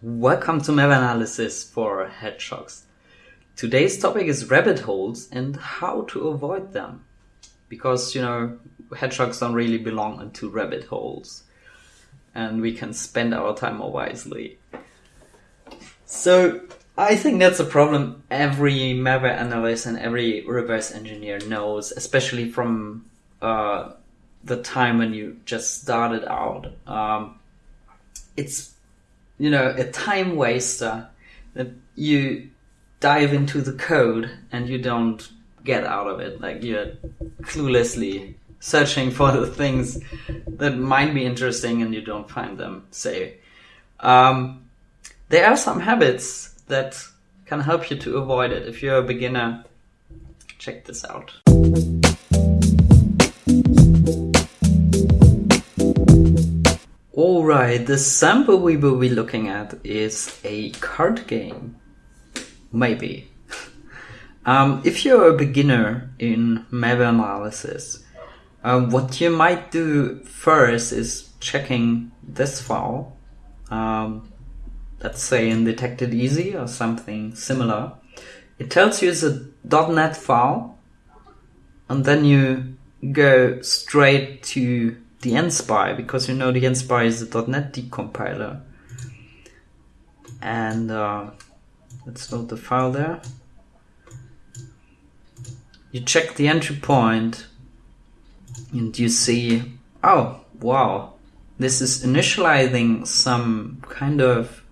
Welcome to Malware Analysis for Hedgehogs. Today's topic is rabbit holes and how to avoid them. Because, you know, hedgehogs don't really belong into rabbit holes. And we can spend our time more wisely. So, I think that's a problem every malware analyst and every reverse engineer knows, especially from uh, the time when you just started out. Um, it's you know a time waster that you dive into the code and you don't get out of it. Like you're cluelessly searching for the things that might be interesting and you don't find them. Say, um, there are some habits that can help you to avoid it. If you're a beginner, check this out. Alright, the sample we will be looking at is a card game. Maybe. um, if you're a beginner in malware analysis, uh, what you might do first is checking this file. Um, let's say in Detect It Easy or something similar. It tells you it's a .NET file, and then you go straight to the dnSpy because you know the dnSpy is the .NET decompiler. And uh, let's load the file there. You check the entry point and you see, oh, wow, this is initializing some kind of,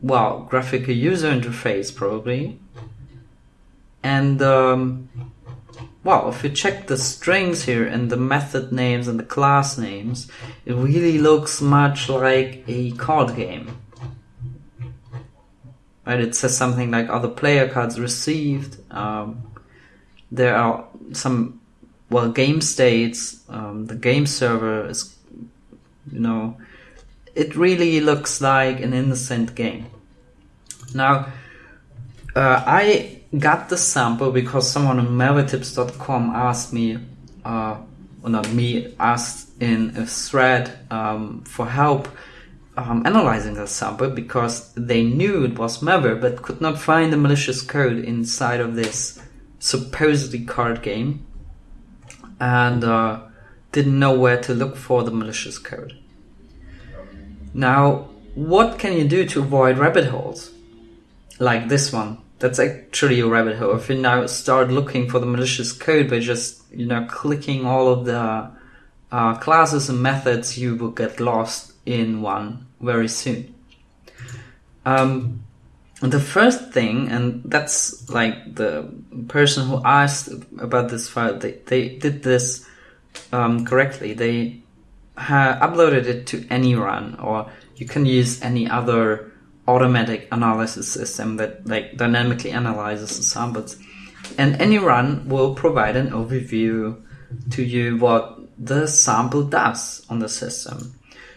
well, graphical user interface probably. And um, well, if you check the strings here and the method names and the class names, it really looks much like a card game. Right, it says something like other player cards received. Um, there are some, well, game states. Um, the game server is, you know, it really looks like an innocent game. Now, uh, I got the sample because someone on malwaretips.com asked me, uh, or not me, asked in a thread um, for help um, analyzing the sample because they knew it was malware but could not find the malicious code inside of this supposedly card game and uh, didn't know where to look for the malicious code. Now, what can you do to avoid rabbit holes? Like this one that's actually a rabbit hole. If you now start looking for the malicious code by just you know clicking all of the uh, classes and methods, you will get lost in one very soon. Um, the first thing, and that's like the person who asked about this file, they, they did this um, correctly. They uploaded it to AnyRun, or you can use any other automatic analysis system that like dynamically analyzes the samples. And AnyRun will provide an overview to you what the sample does on the system.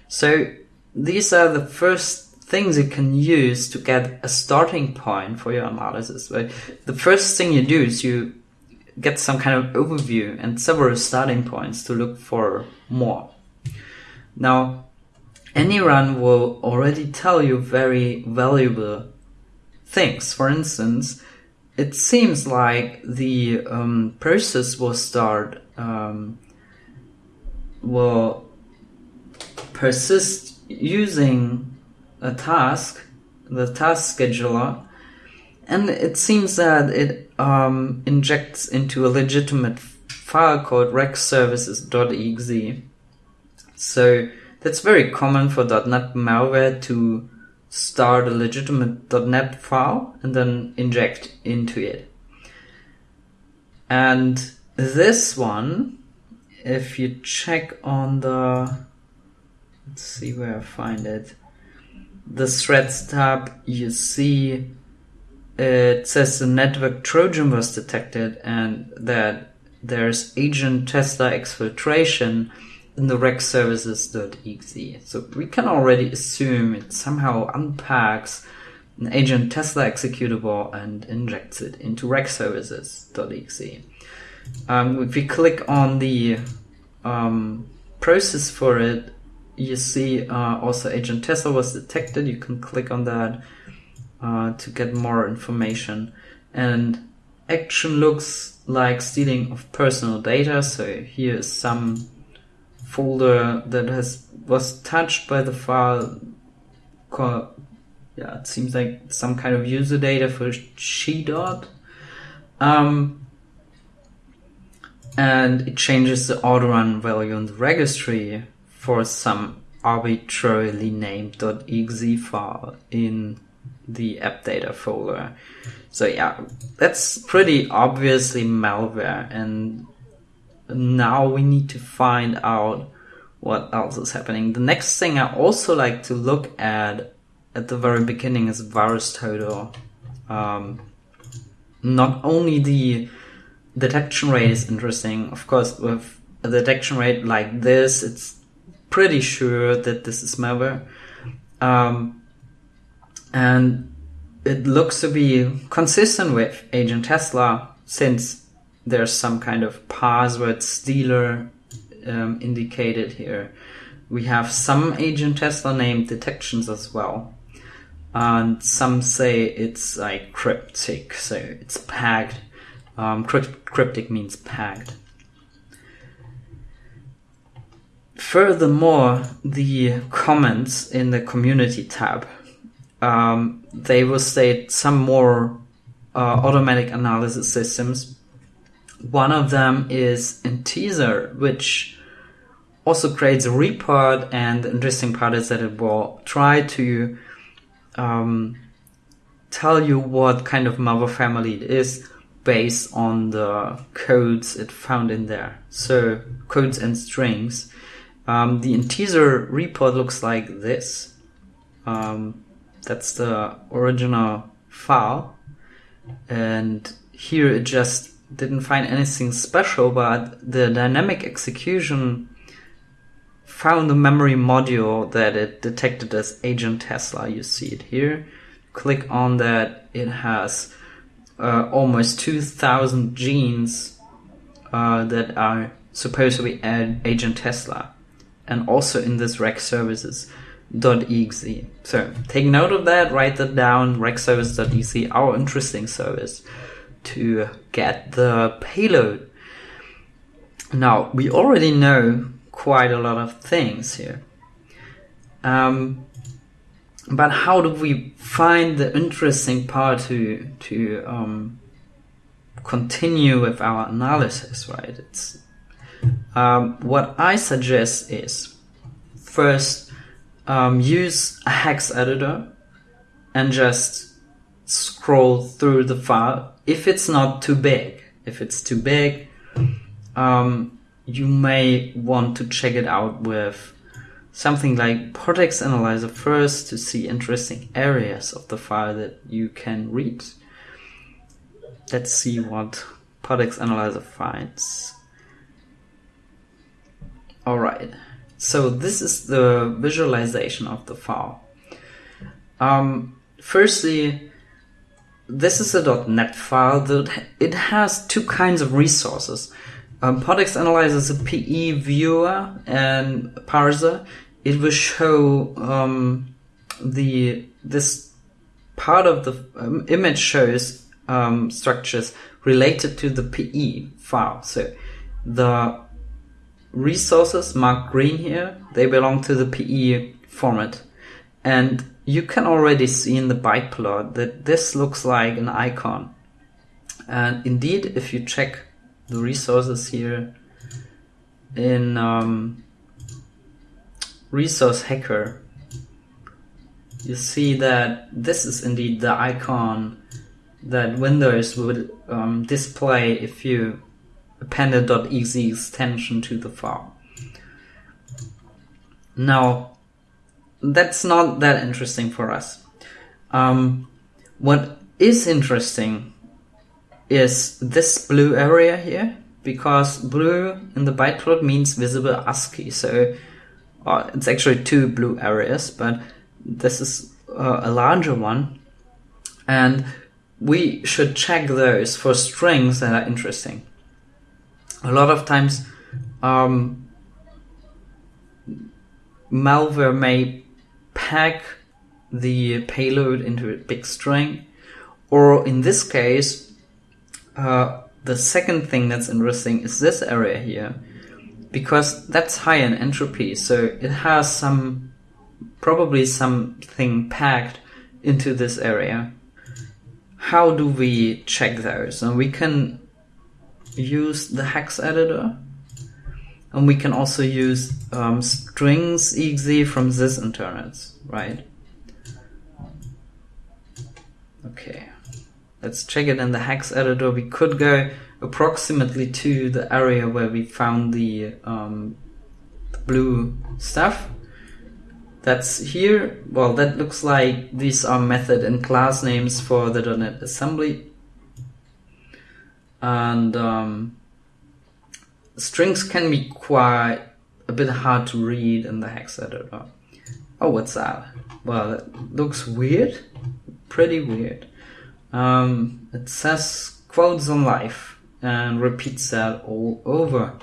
So these are the first things you can use to get a starting point for your analysis. Right? The first thing you do is you get some kind of overview and several starting points to look for more. Now, AnyRun will already tell you very valuable things. For instance, it seems like the um, process will start um, will persist using a task, the task scheduler, and it seems that it um, injects into a legitimate file called regservices.exe. So that's very common for .NET malware to start a legitimate .NET file and then inject into it. And this one, if you check on the, let's see where I find it, the threads tab, you see it says the network Trojan was detected and that there's Agent Tesla exfiltration in the regservices.exe. So we can already assume it somehow unpacks an Agent Tesla executable and injects it into regservices.exe. Um, if we click on the um, process for it, you see uh, also Agent Tesla was detected. You can click on that uh, to get more information. And action looks like stealing of personal data. So here is some folder that has was touched by the file. Yeah, it seems like some kind of user data for Shedot. Um, and it changes the auto run value in the registry for some arbitrarily named .exe file in the app data folder. So yeah, that's pretty obviously malware and now we need to find out what else is happening. The next thing I also like to look at at the very beginning is VirusTotal. Um, not only the detection rate is interesting, of course, with a detection rate like this, it's pretty sure that this is malware. Um, and it looks to be consistent with Agent Tesla since there's some kind of password stealer um, indicated here. We have some Agent Tesla name detections as well. And some say it's like Kryptik, so it's packed. Um, Kryptik means packed. Furthermore, the comments in the community tab, um, they will state some more uh, automatic analysis systems. One of them is Intezer, which also creates a report, and the interesting part is that it will try to um, tell you what kind of mother family it is based on the codes it found in there. So codes and strings. Um, the Intezer report looks like this. Um, that's the original file. And here it just didn't find anything special, but the dynamic execution found the memory module that it detected as Agent Tesla. You see it here. Click on that. It has uh, almost 2,000 genes uh, that are supposed to be Agent Tesla and also in this rec .exe. So take note of that, write that down, recservice.exe, our interesting service to get the payload. Now, we already know quite a lot of things here. Um, but how do we find the interesting part to to um, continue with our analysis, right? It's um, what I suggest is first um, use a hex editor and just scroll through the file. If it's not too big, if it's too big, um, you may want to check it out with something like PortEx Analyzer first to see interesting areas of the file that you can read. Let's see what PortEx Analyzer finds. Alright, so this is the visualization of the file. Um, firstly, this is a .NET file that it has two kinds of resources. Um, PortEx analyzes a PE viewer and parser. It will show um, the this part of the um, image shows um, structures related to the PE file. So the resources marked green here, they belong to the PE format. And you can already see in the byte plot that this looks like an icon. And indeed, if you check the resources here in um, Resource Hacker, you see that this is indeed the icon that Windows would um, display if you appended.exe extension to the file. Now, that's not that interesting for us. Um, what is interesting is this blue area here, because blue in the bytecode means visible ASCII. So uh, it's actually two blue areas, but this is uh, a larger one. And we should check those for strings that are interesting a lot of times um, malware may pack the payload into a big string, or in this case, uh, the second thing that's interesting is this area here, because that's high in entropy, so it has some probably something packed into this area. How do we check those? And we can use the hex editor and we can also use um, strings exe from Sysinternals, right? Okay, let's check it in the hex editor. We could go approximately to the area where we found the, um, the blue stuff. That's here. Well, that looks like these are method and class names for the .NET assembly. And um, strings can be quite a bit hard to read in the hex editor. Oh, what's that? Well, it looks weird. Pretty weird. Um, it says quotes on life and repeats that all over.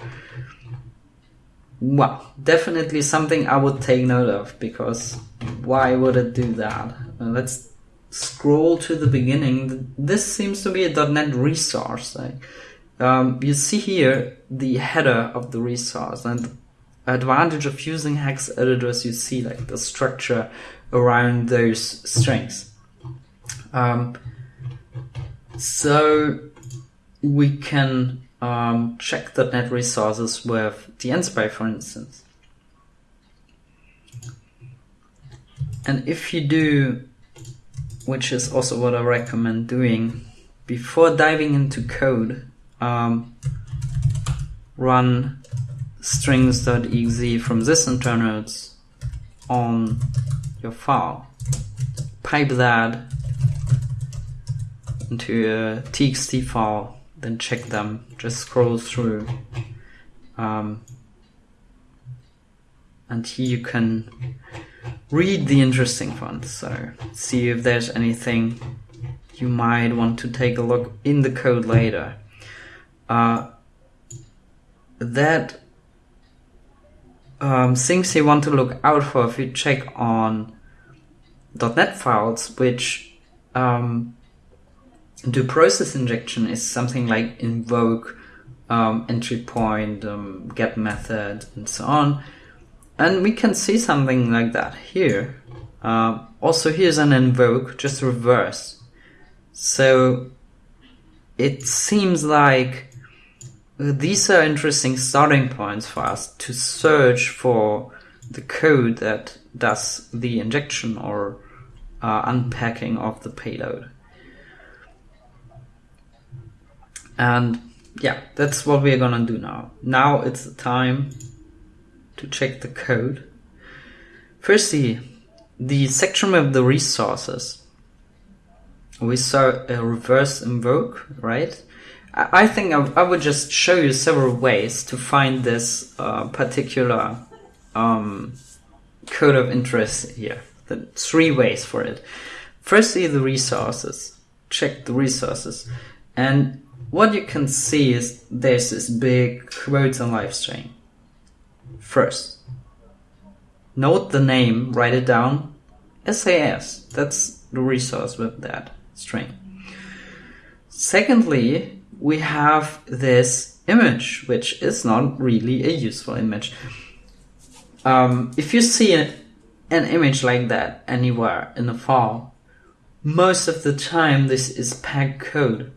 Well, definitely something I would take note of because why would it do that? Uh, let's scroll to the beginning. This seems to be a .NET resource. Like, um, you see here the header of the resource and advantage of using hex editors you see like the structure around those strings. Um, so we can um, check the .NET resources with the dnSpy, for instance. And if you do, which is also what I recommend doing, before diving into code, um, run strings.exe from Sysinternals on your file. Pipe that into a txt file then check them. Just scroll through. Um, and here you can read the interesting ones. So see if there's anything you might want to take a look in the code later. Uh, that um, things you want to look out for if you check on .NET files, which um, do process injection is something like invoke, um, entry point, um, get method, and so on. And we can see something like that here. Uh, also, here's an invoke, just reverse. So it seems like these are interesting starting points for us to search for the code that does the injection or uh, unpacking of the payload. And yeah, that's what we're gonna do now. Now it's the time to check the code. Firstly, the section with the resources. We saw a reverse invoke, right? I think I, would just show you several ways to find this uh, particular um, code of interest here. The three ways for it. Firstly, the resources. Check the resources. And what you can see is there's this big quotes on live string. First, note the name, write it down. SAS, that's the resource with that string. Secondly, we have this image, which is not really a useful image. Um, if you see an, image like that anywhere in a file, most of the time this is packed code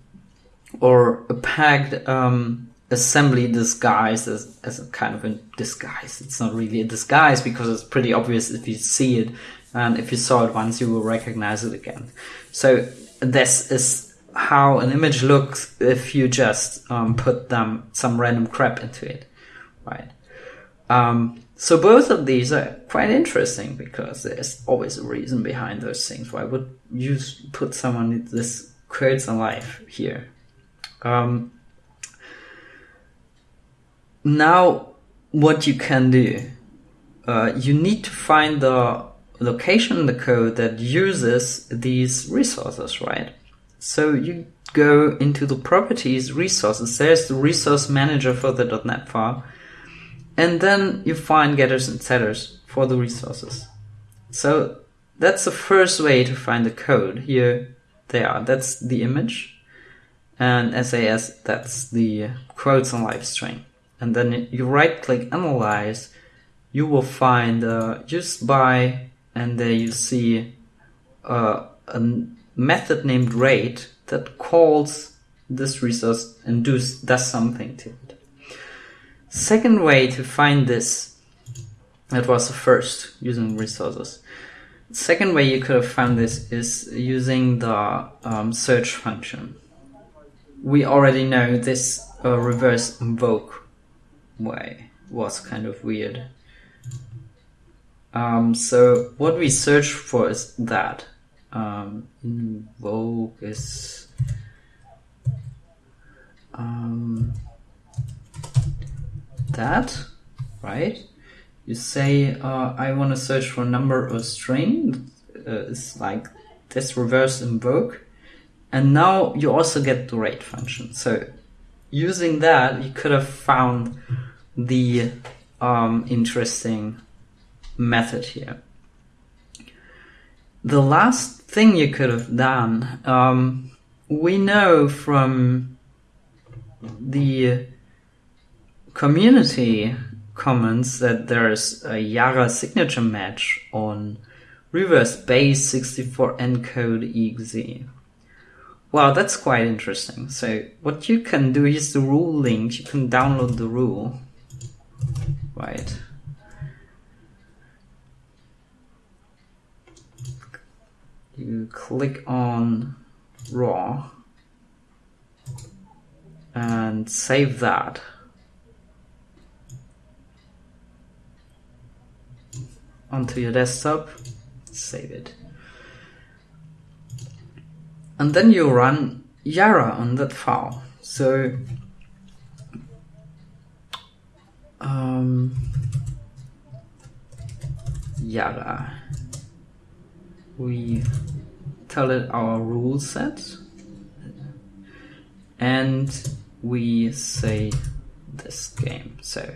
or a packed um, assembly disguised as, as a kind of a disguise. It's not really a disguise because it's pretty obvious if you see it, and if you saw it once, you will recognize it again. So this is how an image looks if you just um, put them some random crap into it, right? Um, so both of these are quite interesting because there's always a reason behind those things. Why would you put someone in this quotes life here? Um, now, what you can do, uh, you need to find the location in the code that uses these resources, right? So you go into the properties resources. There's the resource manager for the .NET file. And then you find getters and setters for the resources. So that's the first way to find the code. Here they are. That's the image. And SAS, that's the quotes on live string. And then you right click analyze, you will find uh, used by, and there you see uh, a method named rate that calls this resource and does, does something to it. Second way to find this, that was the first, using resources. Second way you could have found this is using the um, search function. We already know this uh, reverse invoke way was kind of weird. Um, so what we search for is that. Um, invoke is um, that, right? You say, uh, I want to search for a number or string. Uh, it's like this reverse invoke. And now you also get the rate function. So using that, you could have found the um, interesting method here. The last thing you could have done, um, we know from the community comments that there's a Yara signature match on reverse base 64 encode exe. Wow, that's quite interesting. So what you can do is the rule link, you can download the rule. Right. You click on raw and save that. onto your desktop, save it. And then you run Yara on that file. So um, Yara. We tell it our rule set and we say this game. So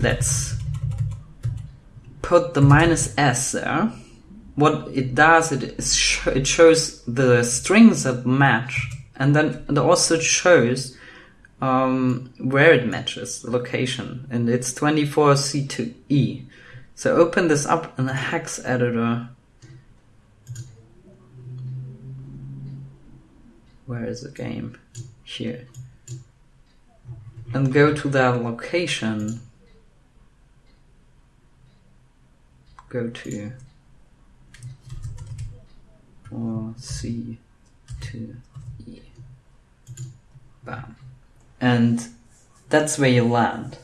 let's put the minus s there, what it does, it, sh it shows the strings that match, and then it also shows um, where it matches, the location, and it's 24C2E. So open this up in the hex editor. Where is the game? Here. And go to that location go to or C to E. Bam. And that's where you land.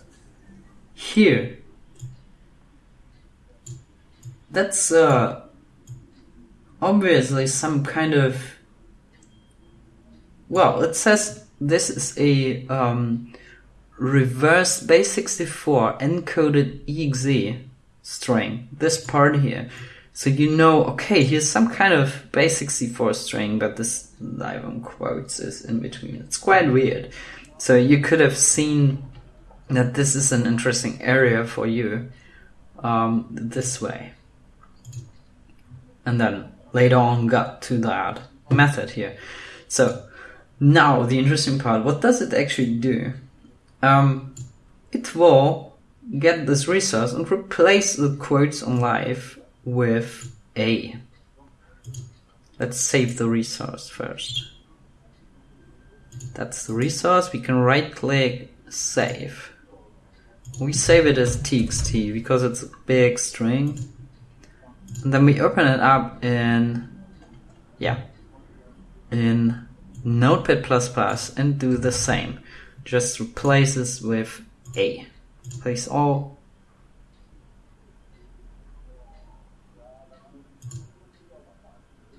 Here, that's uh, obviously some kind of well, it says this is a um, reverse base 64 encoded exe string, this part here. So you know, okay, here's some kind of base64 string, but this live on quotes is in between. It's quite weird. So you could have seen that this is an interesting area for you um, this way. And then later on got to that method here. So now the interesting part, what does it actually do? Um, it will get this resource and replace the quotes on live with a. Let's save the resource first. That's the resource. We can right click save. We save it as txt because it's a big string. And then we open it up in, yeah, in Notepad++ and do the same. Just replace this with a. Place all.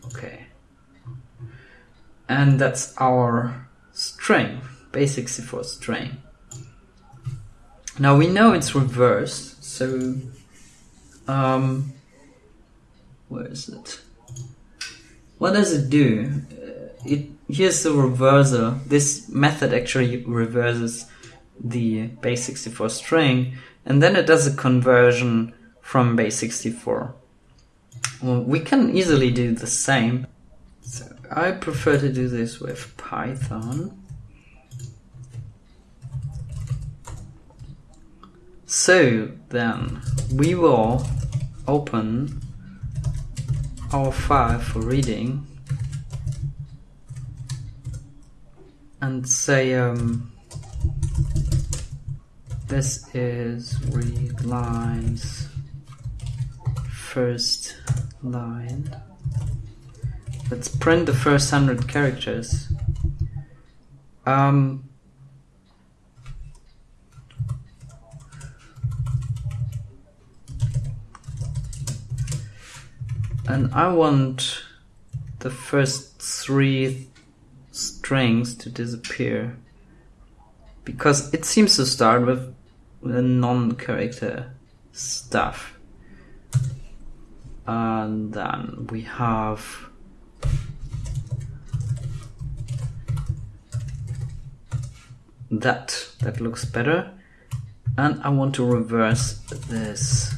Okay. And that's our string base64 string. Now we know it's reversed so um, where is it what does it do uh, it here's the reverser this method actually reverses the base 64 string and then it does a conversion from base 64. Well, we can easily do the same. So I prefer to do this with Python. So then we will open our file for reading and say um, this is read lines first line. Let's print the first hundred characters. Um, and I want the first three strings to disappear. Because it seems to start with the non-character stuff. And then we have that that looks better. And I want to reverse this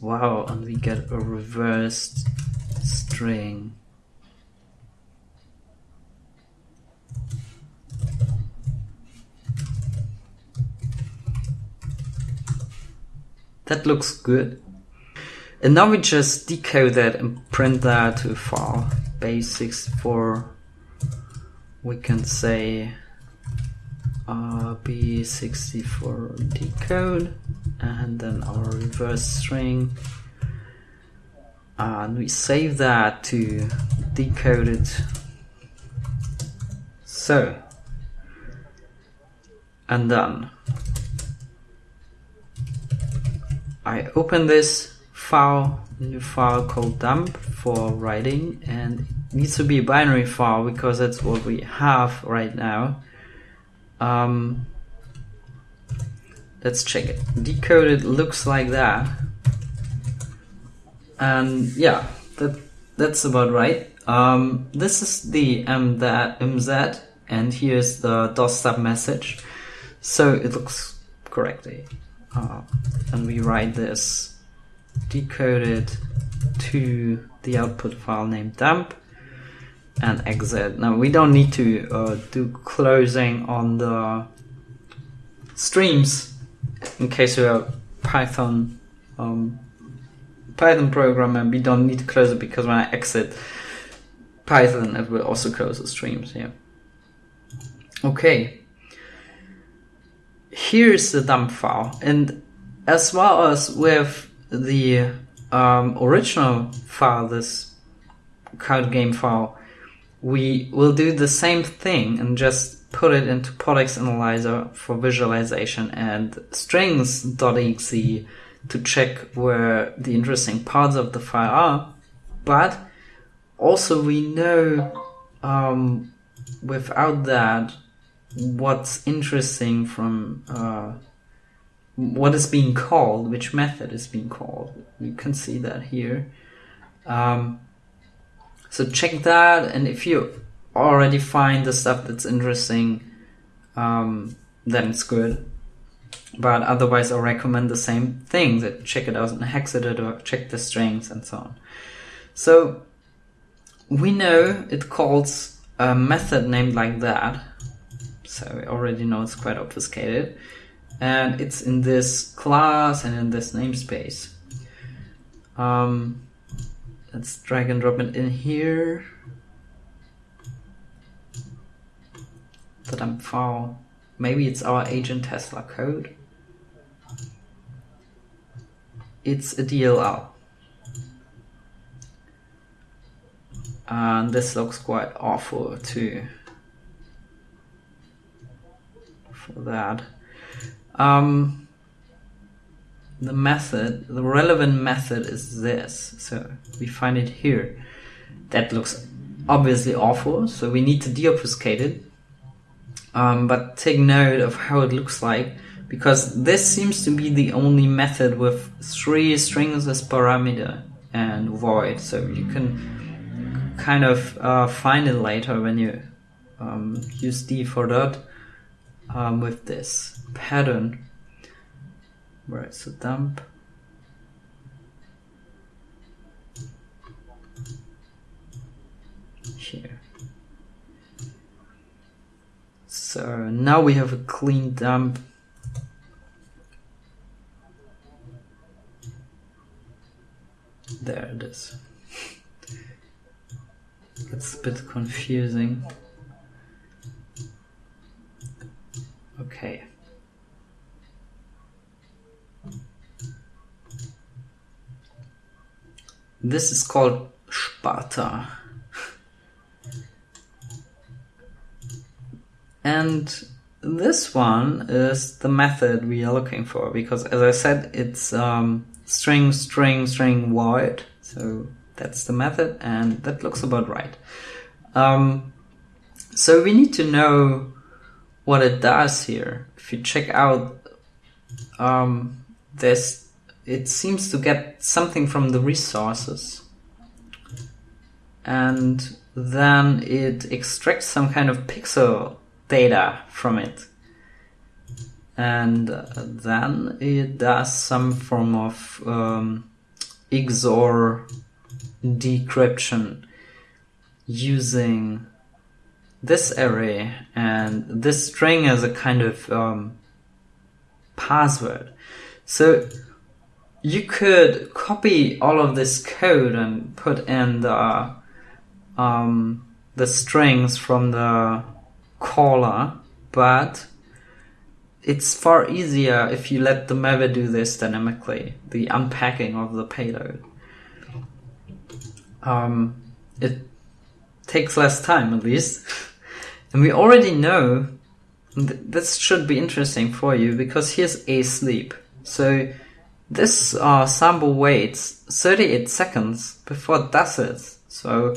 well and we get a reversed string. That looks good. And now we just decode that and print that to a file basics for we can say uh, B64 decode and then our reverse string. And we save that to decode it. So and then I open this file new file called dump for writing and it needs to be a binary file because that's what we have right now. Um, let's check it. Decoded looks like that. And yeah, that that's about right. Um, this is the M that MZ, and here's the DOS stub message. So it looks correctly. Uh, and we write this decoded to the output file named dump and exit. Now we don't need to uh, do closing on the streams in case you're a Python um, Python program we don't need to close it because when I exit Python it will also close the streams here. Okay. Here's the dump file and as well as with the um, original file, this card game file, we will do the same thing and just put it into PortEx Analyzer for visualization and strings.exe to check where the interesting parts of the file are. But also we know um, without that what's interesting from uh, what is being called, which method is being called. You can see that here. Um, so check that, and if you already find the stuff that's interesting, um, then it's good. But otherwise, I recommend the same thing that check it out in Hexedit check the strings and so on. So we know it calls a method named like that. So we already know it's quite obfuscated. And it's in this class and in this namespace. Um, Let's drag and drop it in here. The dump file. Maybe it's our agent Tesla code. It's a DLL. And this looks quite awful too. For that. Um, the method, the relevant method is this. So we find it here. That looks obviously awful, so we need to deobfuscate it. Um, but take note of how it looks like because this seems to be the only method with three strings as parameter and void. So you can kind of uh, find it later when you um, use de4dot um, with this pattern is the dump? Here. So now we have a clean dump. There it is. It's a bit confusing. Okay. This is called Sparta. And this one is the method we are looking for because as I said, it's um, string, string, string, void. So that's the method and that looks about right. Um, so we need to know what it does here. If you check out um, this it seems to get something from the resources and then it extracts some kind of pixel data from it and then it does some form of um, XOR decryption using this array and this string as a kind of um, password. So you could copy all of this code and put in the um, the strings from the caller, but it's far easier if you let the Maven do this dynamically, the unpacking of the payload. Um, it takes less time at least. and we already know th- this should be interesting for you because here's a sleep. So this uh, sample waits 38 seconds before it does it. So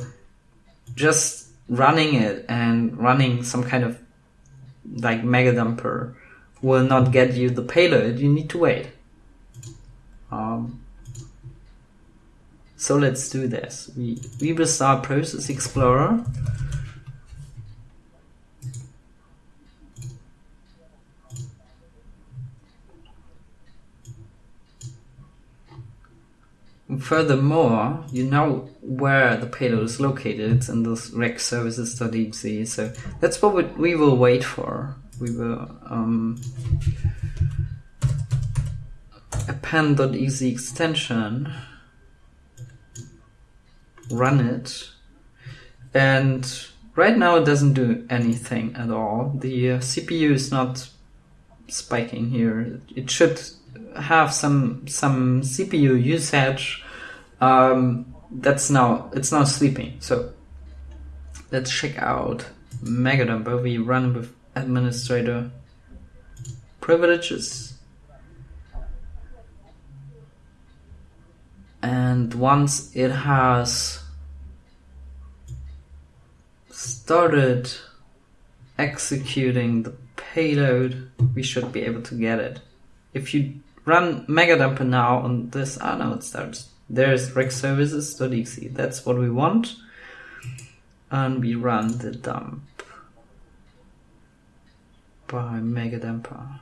just running it and running some kind of like MegaDumper will not get you the payload. You need to wait. Um, so let's do this. We, we will start Process Explorer. Furthermore, you know where the payload is located. In this rec services.exe. So that's what we, we will wait for. We will um, append.exe extension, run it, and right now it doesn't do anything at all. The uh, CPU is not spiking here. It should have some some CPU usage, um, that's now it's now sleeping. So let's check out Megadumper. We run with administrator privileges. And once it has started executing the payload, we should be able to get it. If you run megadumper now on this. Ah, no, it starts. There's rec services.exe. That's what we want. And we run the dump by megadumper.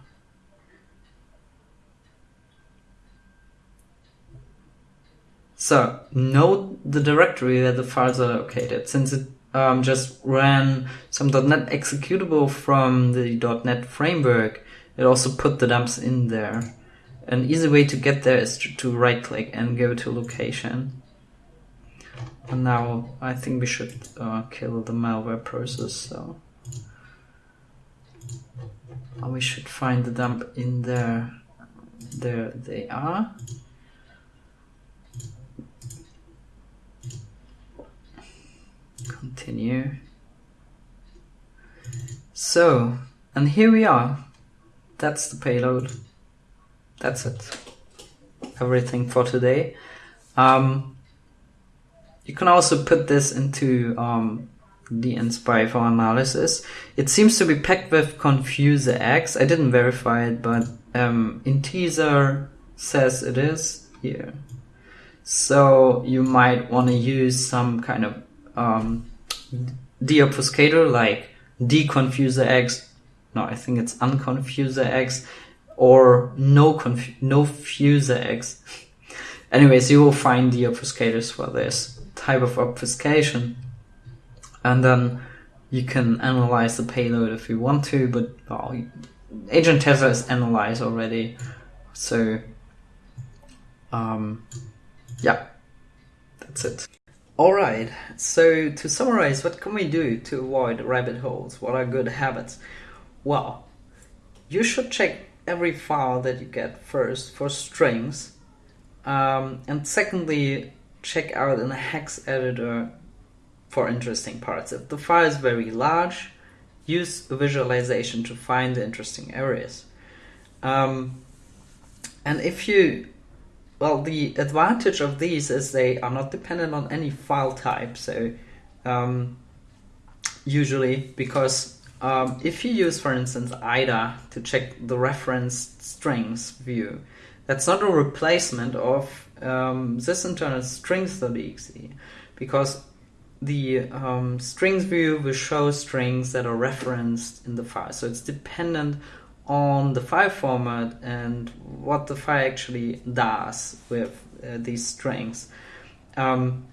So note the directory where the files are located. Since it um, just ran some .NET executable from the .NET framework, it also put the dumps in there. An easy way to get there is to, to right click and go to location. And now I think we should uh, kill the malware process. So we should find the dump in there. There they are. Continue. So, and here we are. That's the payload that's it. Everything for today. Um, you can also put this into um, the dnSpy for analysis. It seems to be packed with ConfuserEx. I didn't verify it, but um, Intezer says it is here. So you might want to use some kind of um, deobfuscator like deconfuser X. No, I think it's unconfuser X or no conf- no fusor X. Anyways, you will find the obfuscators for this type of obfuscation, and then you can analyze the payload if you want to. But well, Agent Tesla is analyzed already, so um, yeah, that's it. Alright, so to summarize, what can we do to avoid rabbit holes? What are good habits? Well, you should check every file that you get first for strings, um, and secondly, check out in a hex editor for interesting parts. If the file is very large, use a visualization to find the interesting areas. Um, and if you well, the advantage of these is they are not dependent on any file type. So, um, usually, because um, if you use, for instance, IDA to check the referenced strings view, that's not a replacement of um, Sysinternals strings.exe because the um, strings view will show strings that are referenced in the file. So it's dependent on the file format and what the file actually does with uh, these strings. Um,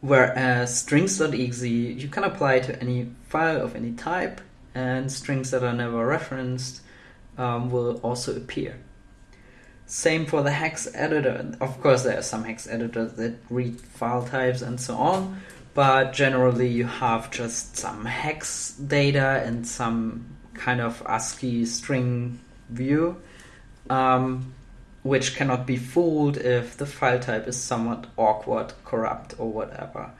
whereas strings.exe you can apply to any file of any type, and strings that are never referenced um, will also appear. Same for the hex editor. Of course, there are some hex editors that read file types and so on, but generally you have just some hex data and some kind of ASCII string view, um, which cannot be fooled if the file type is somewhat awkward, corrupt, or whatever.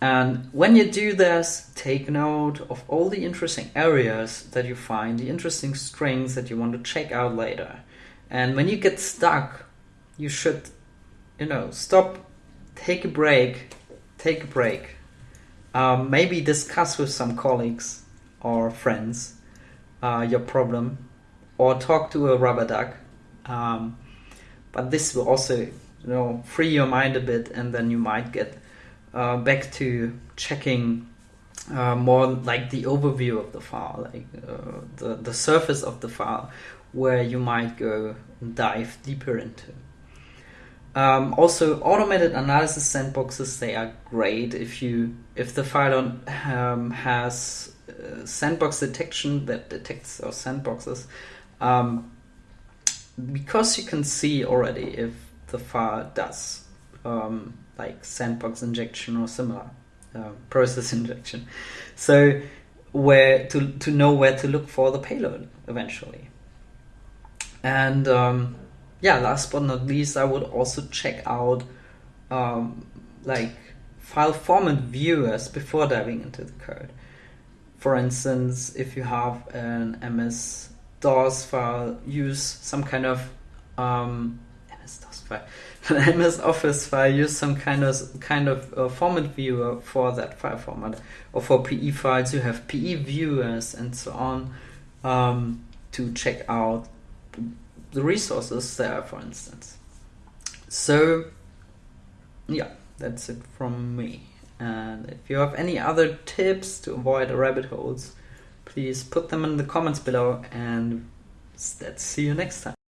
And when you do this, take note of all the interesting areas that you find, the interesting strings that you want to check out later. And when you get stuck, you should, you know, stop, take a break, take a break. Um, maybe discuss with some colleagues or friends uh, your problem or talk to a rubber duck. Um, but this will also, you know, free your mind a bit, and then you might get uh, back to checking uh, more like the overview of the file, like uh, the the surface of the file, where you might go dive deeper into. Um, also, automated analysis sandboxes they are great if you if the file um, has uh, sandbox detection that detects those sandboxes um, because you can see already if the file does um, like sandbox injection or similar uh, process injection. So where to, to know where to look for the payload eventually. And um, yeah last but not least i would also check out um, like file format viewers before diving into the code. For instance, if you have an MS DOS file, use some kind of um, MS DOS file, MS Office file, use some kind of kind of uh, format viewer for that file format. Or for PE files, you have PE viewers and so on um, to check out the resources there, for instance. So, yeah, that's it from me. And if you have any other tips to avoid rabbit holes, please put them in the comments below and let's see you next time.